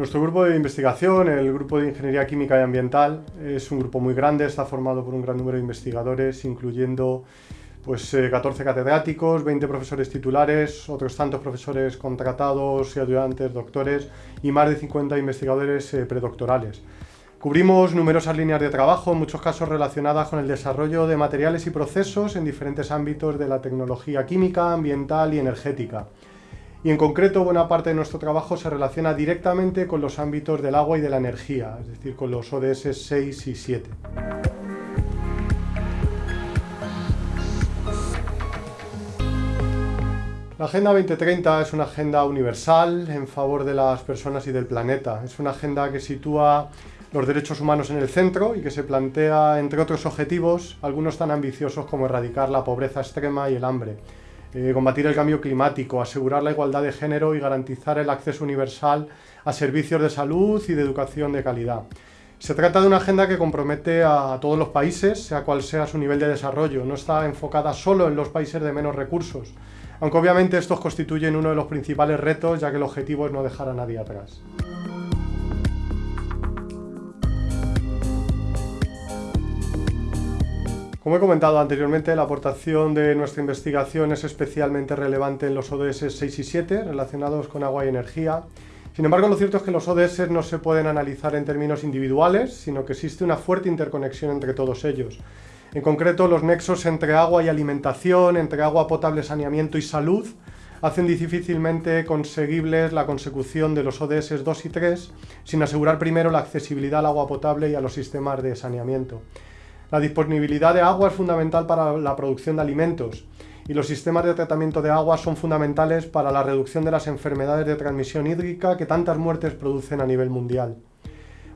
Nuestro grupo de investigación, el Grupo de Ingeniería Química y Ambiental, es un grupo muy grande, está formado por un gran número de investigadores, incluyendo pues, 14 eh, catedráticos, 20 profesores titulares, otros tantos profesores contratados y ayudantes, doctores y más de 50 investigadores eh, predoctorales. Cubrimos numerosas líneas de trabajo, en muchos casos relacionadas con el desarrollo de materiales y procesos en diferentes ámbitos de la tecnología química, ambiental y energética y en concreto buena parte de nuestro trabajo se relaciona directamente con los ámbitos del agua y de la energía, es decir, con los ODS 6 y 7. La Agenda 2030 es una agenda universal en favor de las personas y del planeta. Es una agenda que sitúa los derechos humanos en el centro y que se plantea, entre otros objetivos, algunos tan ambiciosos como erradicar la pobreza extrema y el hambre eh, combatir el cambio climático, asegurar la igualdad de género y garantizar el acceso universal a servicios de salud y de educación de calidad. Se trata de una agenda que compromete a todos los países, sea cual sea su nivel de desarrollo. No está enfocada solo en los países de menos recursos, aunque obviamente estos constituyen uno de los principales retos, ya que el objetivo es no dejar a nadie atrás. Como he comentado anteriormente, la aportación de nuestra investigación es especialmente relevante en los ODS 6 y 7, relacionados con agua y energía. Sin embargo, lo cierto es que los ODS no se pueden analizar en términos individuales, sino que existe una fuerte interconexión entre todos ellos. En concreto, los nexos entre agua y alimentación, entre agua potable, saneamiento y salud, hacen difícilmente conseguibles la consecución de los ODS 2 y 3 sin asegurar primero la accesibilidad al agua potable y a los sistemas de saneamiento. La disponibilidad de agua es fundamental para la producción de alimentos y los sistemas de tratamiento de agua son fundamentales para la reducción de las enfermedades de transmisión hídrica que tantas muertes producen a nivel mundial.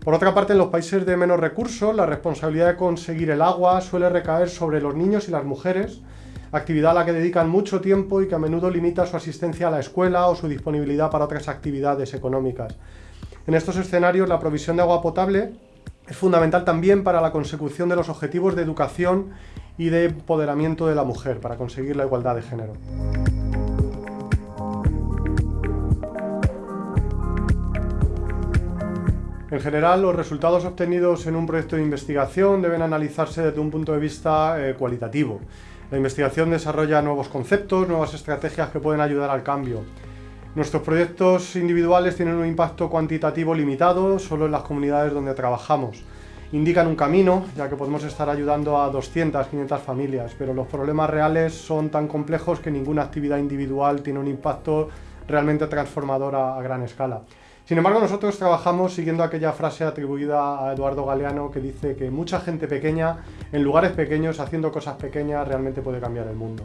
Por otra parte, en los países de menos recursos, la responsabilidad de conseguir el agua suele recaer sobre los niños y las mujeres, actividad a la que dedican mucho tiempo y que a menudo limita su asistencia a la escuela o su disponibilidad para otras actividades económicas. En estos escenarios, la provisión de agua potable es fundamental también para la consecución de los objetivos de educación y de empoderamiento de la mujer, para conseguir la igualdad de género. En general, los resultados obtenidos en un proyecto de investigación deben analizarse desde un punto de vista eh, cualitativo. La investigación desarrolla nuevos conceptos, nuevas estrategias que pueden ayudar al cambio. Nuestros proyectos individuales tienen un impacto cuantitativo limitado solo en las comunidades donde trabajamos. Indican un camino, ya que podemos estar ayudando a 200, 500 familias, pero los problemas reales son tan complejos que ninguna actividad individual tiene un impacto realmente transformador a, gran escala. Sin embargo, nosotros trabajamos siguiendo aquella frase atribuida a Eduardo Galeano que dice que mucha gente pequeña, en lugares pequeños, haciendo cosas pequeñas, realmente puede cambiar el mundo.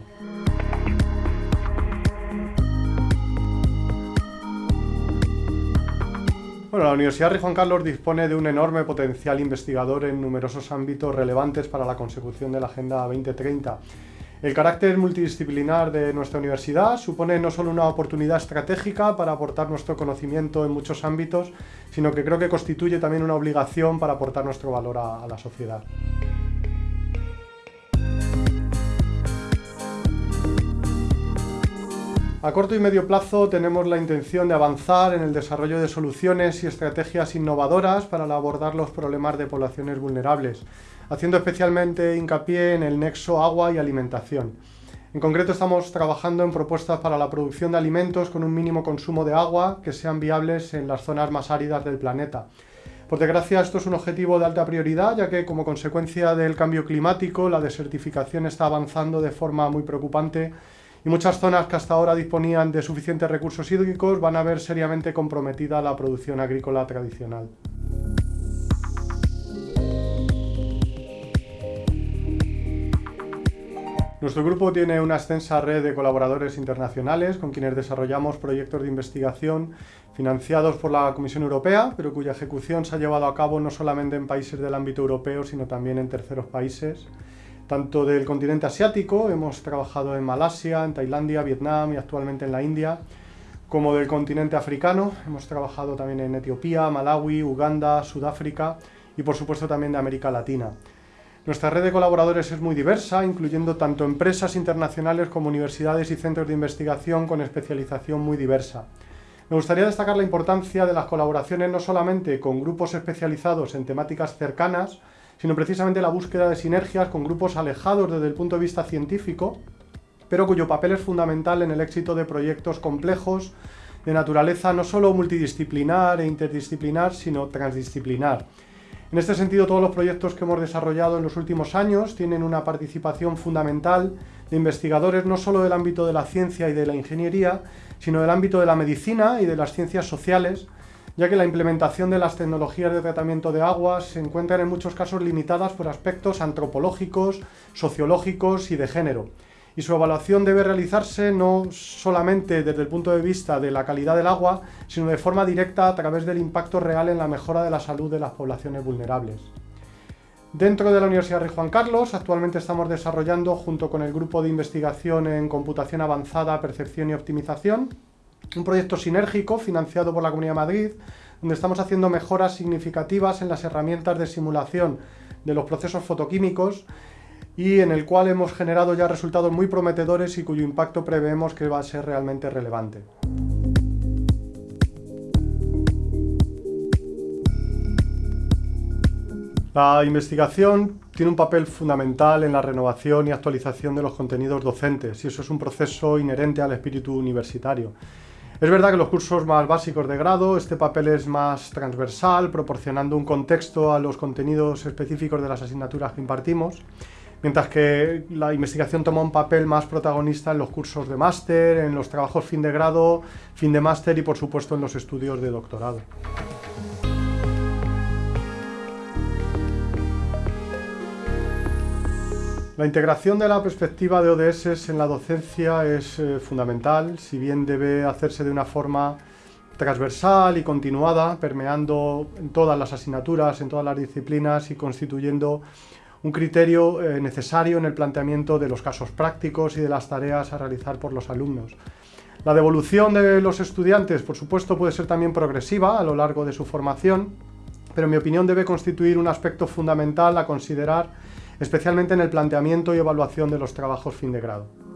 Bueno, la Universidad Rey Juan Carlos dispone de un enorme potencial investigador en numerosos ámbitos relevantes para la consecución de la Agenda 2030. El carácter multidisciplinar de nuestra universidad supone no solo una oportunidad estratégica para aportar nuestro conocimiento en muchos ámbitos, sino que creo que constituye también una obligación para aportar nuestro valor a, a la sociedad. A corto y medio plazo tenemos la intención de avanzar en el desarrollo de soluciones y estrategias innovadoras para abordar los problemas de poblaciones vulnerables, haciendo especialmente hincapié en el nexo agua y alimentación. En concreto estamos trabajando en propuestas para la producción de alimentos con un mínimo consumo de agua que sean viables en las zonas más áridas del planeta. Por desgracia esto es un objetivo de alta prioridad ya que como consecuencia del cambio climático la desertificación está avanzando de forma muy preocupante y muchas zonas que hasta ahora disponían de suficientes recursos hídricos van a ver seriamente comprometida la producción agrícola tradicional. Nuestro grupo tiene una extensa red de colaboradores internacionales con quienes desarrollamos proyectos de investigación financiados por la Comisión Europea, pero cuya ejecución se ha llevado a cabo no solamente en países del ámbito europeo, sino también en terceros países tanto del continente asiático, hemos trabajado en Malasia, en Tailandia, Vietnam y actualmente en la India, como del continente africano, hemos trabajado también en Etiopía, Malawi, Uganda, Sudáfrica y por supuesto también de América Latina. Nuestra red de colaboradores es muy diversa, incluyendo tanto empresas internacionales como universidades y centros de investigación con especialización muy diversa. Me gustaría destacar la importancia de las colaboraciones no solamente con grupos especializados en temáticas cercanas, sino precisamente la búsqueda de sinergias con grupos alejados desde el punto de vista científico, pero cuyo papel es fundamental en el éxito de proyectos complejos de naturaleza no solo multidisciplinar e interdisciplinar, sino transdisciplinar. En este sentido, todos los proyectos que hemos desarrollado en los últimos años tienen una participación fundamental de investigadores no solo del ámbito de la ciencia y de la ingeniería, sino del ámbito de la medicina y de las ciencias sociales, ya que la implementación de las tecnologías de tratamiento de aguas se encuentran en muchos casos limitadas por aspectos antropológicos, sociológicos y de género y su evaluación debe realizarse no solamente desde el punto de vista de la calidad del agua, sino de forma directa a través del impacto real en la mejora de la salud de las poblaciones vulnerables. Dentro de la Universidad Rey Juan Carlos, actualmente estamos desarrollando, junto con el Grupo de Investigación en Computación Avanzada, Percepción y Optimización, un proyecto sinérgico financiado por la Comunidad de Madrid, donde estamos haciendo mejoras significativas en las herramientas de simulación de los procesos fotoquímicos y en el cual hemos generado ya resultados muy prometedores y cuyo impacto preveemos que va a ser realmente relevante. La investigación tiene un papel fundamental en la renovación y actualización de los contenidos docentes y eso es un proceso inherente al espíritu universitario. Es verdad que los cursos más básicos de grado este papel es más transversal, proporcionando un contexto a los contenidos específicos de las asignaturas que impartimos, mientras que la investigación toma un papel más protagonista en los cursos de máster, en los trabajos fin de grado, fin de máster y por supuesto en los estudios de doctorado. La integración de la perspectiva de ODS en la docencia es eh, fundamental, si bien debe hacerse de una forma transversal y continuada, permeando todas las asignaturas, en todas las disciplinas y constituyendo un criterio eh, necesario en el planteamiento de los casos prácticos y de las tareas a realizar por los alumnos. La devolución de los estudiantes, por supuesto, puede ser también progresiva a lo largo de su formación, pero en mi opinión debe constituir un aspecto fundamental a considerar, especialmente en el planteamiento y evaluación de los trabajos fin de grado.